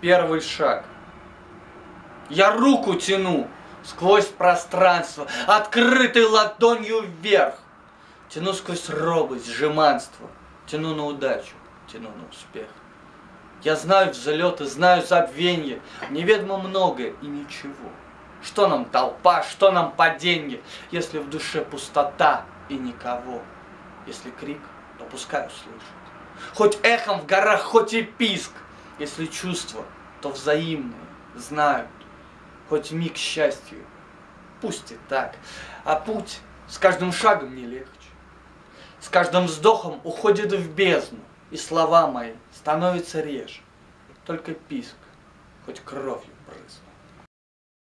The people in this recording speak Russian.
первый шаг. Я руку тяну сквозь пространство, открытой ладонью вверх. Тяну сквозь робость, жеманство, тяну на удачу, тяну на успех. Я знаю взлеты, знаю забвенье, неведомо многое и ничего. Что нам толпа, что нам паденье, если в душе пустота и никого? Если крик, то пускай услышат. Хоть эхом в горах, хоть и писк, если чувства, то взаимные, знают. Хоть миг счастью, пусть и так, а путь с каждым шагом не легче. С каждым вздохом уходит в бездну, и слова мои становятся реже. Только писк, хоть кровью брызг.